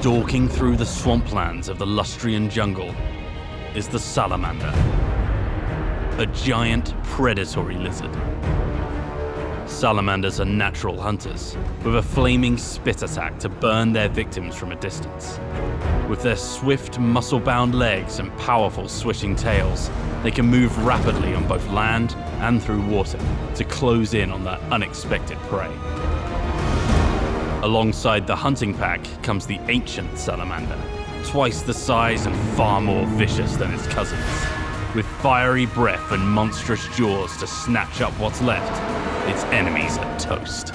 Stalking through the swamplands of the Lustrian jungle is the salamander, a giant predatory lizard. Salamanders are natural hunters, with a flaming spit attack to burn their victims from a distance. With their swift, muscle bound legs and powerful swishing tails, they can move rapidly on both land and through water to close in on that unexpected prey. Alongside the hunting pack comes the ancient salamander, twice the size and far more vicious than its cousins. With fiery breath and monstrous jaws to snatch up what's left, its enemies are toast.